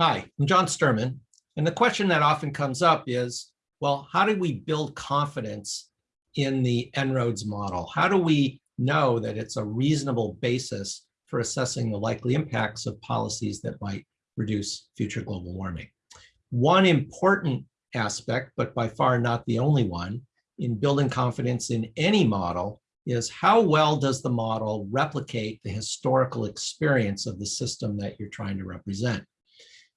Hi, I'm John Sterman. And the question that often comes up is, well, how do we build confidence in the En-ROADS model? How do we know that it's a reasonable basis for assessing the likely impacts of policies that might reduce future global warming? One important aspect, but by far not the only one, in building confidence in any model is how well does the model replicate the historical experience of the system that you're trying to represent?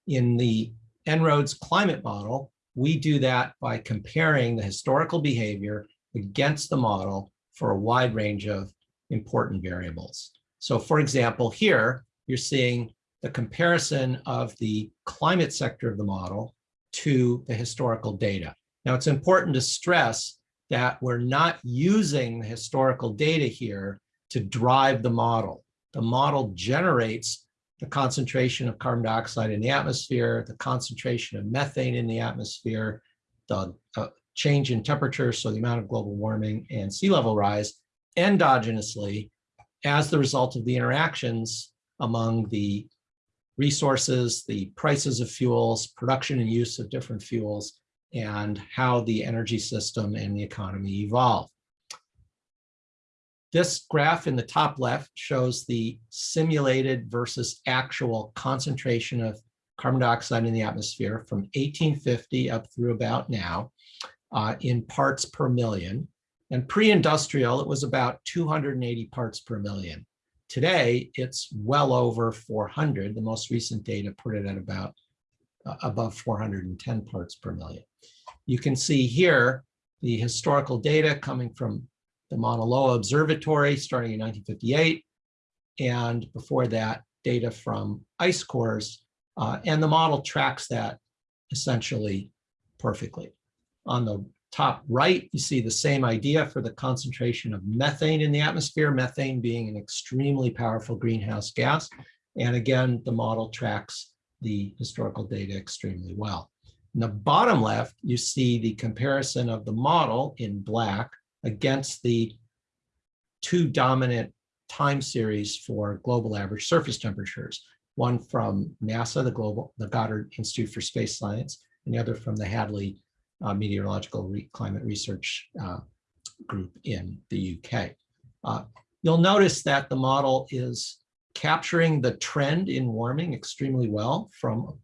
In the En-ROADS climate model, we do that by comparing the historical behavior against the model for a wide range of important variables. So for example, here you're seeing the comparison of the climate sector of the model to the historical data. Now it's important to stress that we're not using the historical data here to drive the model. The model generates the concentration of carbon dioxide in the atmosphere, the concentration of methane in the atmosphere, the uh, change in temperature, so the amount of global warming and sea level rise endogenously as the result of the interactions among the resources, the prices of fuels, production and use of different fuels, and how the energy system and the economy evolve. This graph in the top left shows the simulated versus actual concentration of carbon dioxide in the atmosphere from 1850 up through about now uh, in parts per million. And pre-industrial, it was about 280 parts per million. Today, it's well over 400. The most recent data put it at about uh, above 410 parts per million. You can see here the historical data coming from the Mauna Loa Observatory starting in 1958, and before that, data from ice cores, uh, and the model tracks that essentially perfectly. On the top right, you see the same idea for the concentration of methane in the atmosphere, methane being an extremely powerful greenhouse gas. And again, the model tracks the historical data extremely well. In the bottom left, you see the comparison of the model in black against the two dominant time series for global average surface temperatures, one from NASA, the global, the Goddard Institute for Space Science, and the other from the Hadley uh, Meteorological Re Climate Research uh, Group in the UK. Uh, you'll notice that the model is capturing the trend in warming extremely well from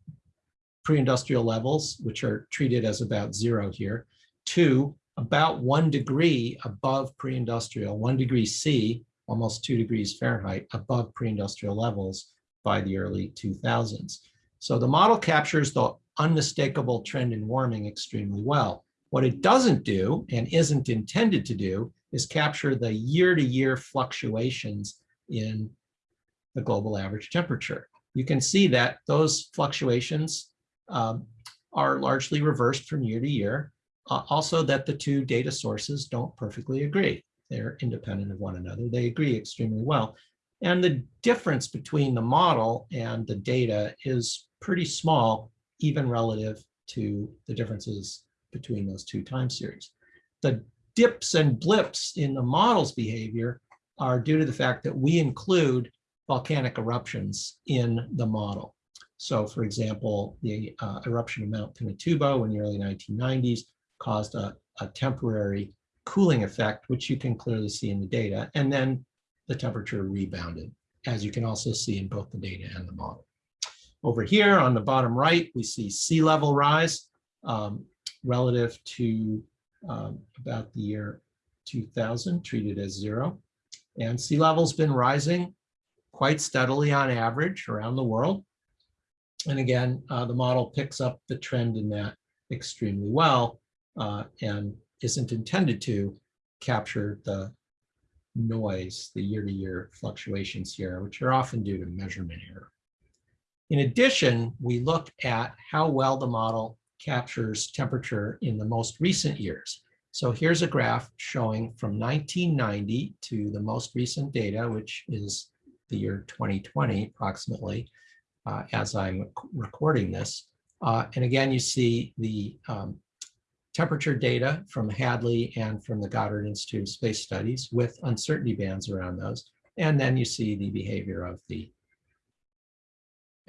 pre-industrial levels, which are treated as about zero here, to about one degree above pre-industrial, one degree C, almost two degrees Fahrenheit above pre-industrial levels by the early 2000s. So the model captures the unmistakable trend in warming extremely well. What it doesn't do and isn't intended to do is capture the year-to-year -year fluctuations in the global average temperature. You can see that those fluctuations um, are largely reversed from year to year. Uh, also that the two data sources don't perfectly agree. They're independent of one another. They agree extremely well. And the difference between the model and the data is pretty small, even relative to the differences between those two time series. The dips and blips in the model's behavior are due to the fact that we include volcanic eruptions in the model. So for example, the uh, eruption of Mount Pinatubo in the early 1990s caused a, a temporary cooling effect, which you can clearly see in the data. And then the temperature rebounded, as you can also see in both the data and the model. Over here on the bottom right, we see sea level rise um, relative to um, about the year 2000, treated as zero. And sea level's been rising quite steadily on average around the world. And again, uh, the model picks up the trend in that extremely well uh, and isn't intended to capture the noise, the year-to-year -year fluctuations here, which are often due to measurement error. In addition, we look at how well the model captures temperature in the most recent years. So here's a graph showing from 1990 to the most recent data, which is the year 2020 approximately, uh, as I'm recording this. Uh, and again, you see the um, temperature data from Hadley and from the Goddard Institute of Space Studies with uncertainty bands around those. And then you see the behavior of the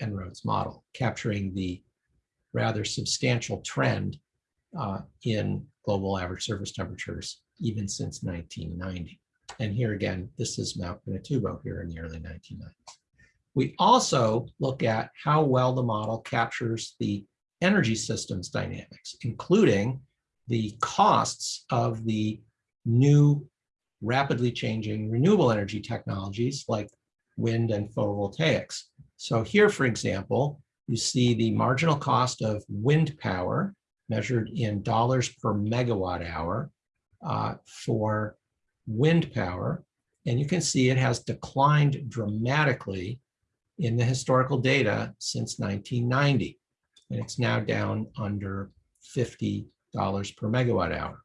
En-ROADS model, capturing the rather substantial trend uh, in global average surface temperatures even since 1990. And here again, this is Mount Pinatubo here in the early 1990s. We also look at how well the model captures the energy systems dynamics, including the costs of the new rapidly changing renewable energy technologies like wind and photovoltaics. So here, for example, you see the marginal cost of wind power measured in dollars per megawatt hour uh, for wind power. And you can see it has declined dramatically in the historical data since 1990. And it's now down under $50 per megawatt hour.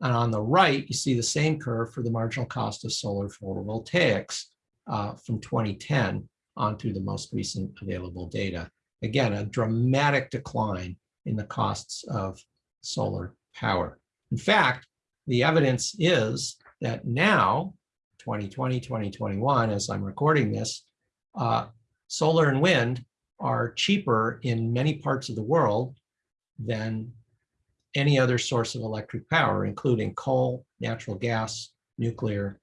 And on the right, you see the same curve for the marginal cost of solar photovoltaics uh, from 2010 on onto the most recent available data. Again, a dramatic decline in the costs of solar power. In fact, the evidence is that now, 2020, 2021, as I'm recording this, uh, solar and wind are cheaper in many parts of the world than any other source of electric power, including coal, natural gas, nuclear,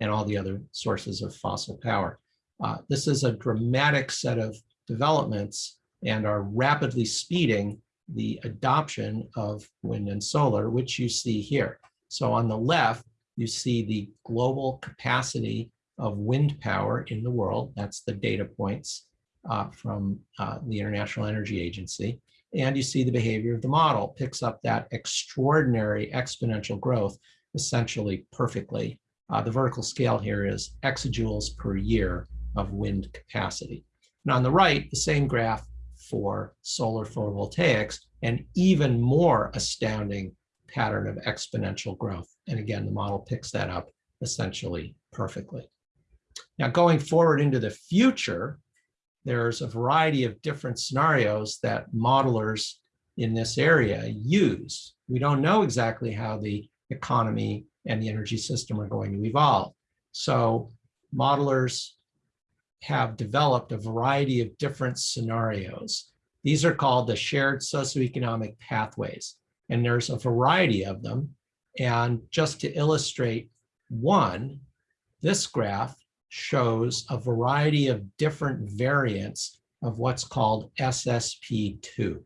and all the other sources of fossil power. Uh, this is a dramatic set of developments and are rapidly speeding the adoption of wind and solar, which you see here. So on the left, you see the global capacity of wind power in the world. That's the data points uh, from uh, the International Energy Agency. And you see the behavior of the model picks up that extraordinary exponential growth essentially perfectly. Uh, the vertical scale here is exajoules per year of wind capacity. And on the right, the same graph for solar photovoltaics, an even more astounding pattern of exponential growth. And again, the model picks that up essentially perfectly. Now going forward into the future, there's a variety of different scenarios that modelers in this area use. We don't know exactly how the economy and the energy system are going to evolve. So modelers have developed a variety of different scenarios. These are called the shared socioeconomic pathways, and there's a variety of them. And just to illustrate one, this graph shows a variety of different variants of what's called SSP2.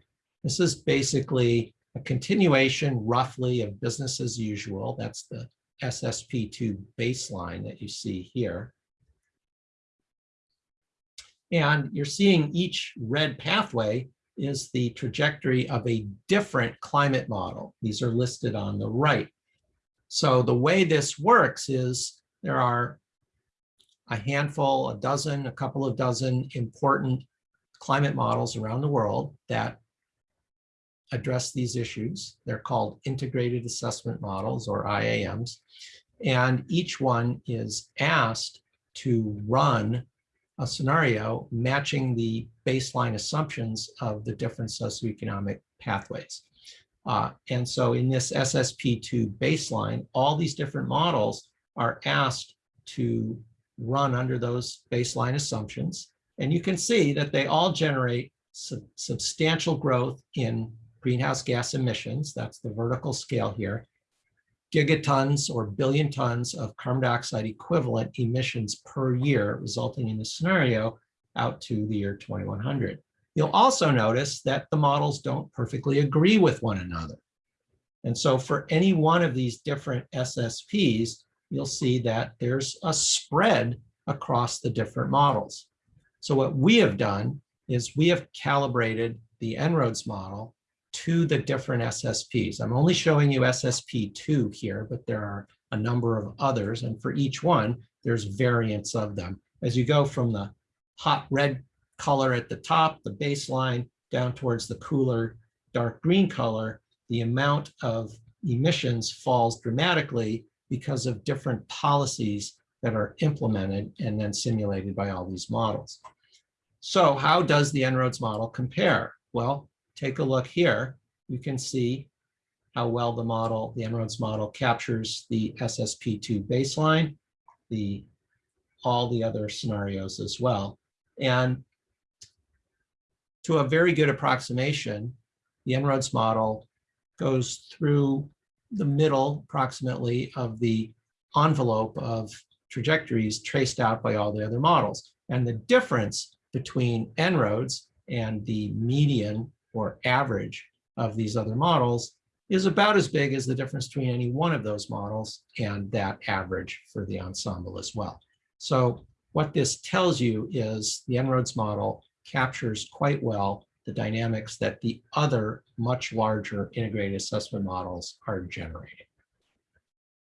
This is basically a continuation roughly of business as usual. That's the SSP2 baseline that you see here. And you're seeing each red pathway is the trajectory of a different climate model. These are listed on the right. So the way this works is there are a handful, a dozen, a couple of dozen important climate models around the world that address these issues. They're called integrated assessment models or IAMs. And each one is asked to run a scenario matching the baseline assumptions of the different socioeconomic pathways. Uh, and so in this SSP2 baseline, all these different models are asked to run under those baseline assumptions. And you can see that they all generate sub substantial growth in greenhouse gas emissions. That's the vertical scale here gigatons or billion tons of carbon dioxide equivalent emissions per year, resulting in the scenario out to the year 2100. You'll also notice that the models don't perfectly agree with one another. And so for any one of these different SSPs, you'll see that there's a spread across the different models. So what we have done is we have calibrated the En-ROADS model to the different SSPs. I'm only showing you SSP2 here, but there are a number of others. And for each one, there's variants of them. As you go from the hot red color at the top, the baseline, down towards the cooler dark green color, the amount of emissions falls dramatically because of different policies that are implemented and then simulated by all these models. So how does the En-ROADS model compare? Well, take a look here, you can see how well the model, the En-ROADS model captures the SSP2 baseline, the all the other scenarios as well. And to a very good approximation, the En-ROADS model goes through the middle approximately of the envelope of trajectories traced out by all the other models. And the difference between En-ROADS and the median or average of these other models is about as big as the difference between any one of those models and that average for the ensemble as well. So what this tells you is the En-ROADS model captures quite well the dynamics that the other much larger integrated assessment models are generating.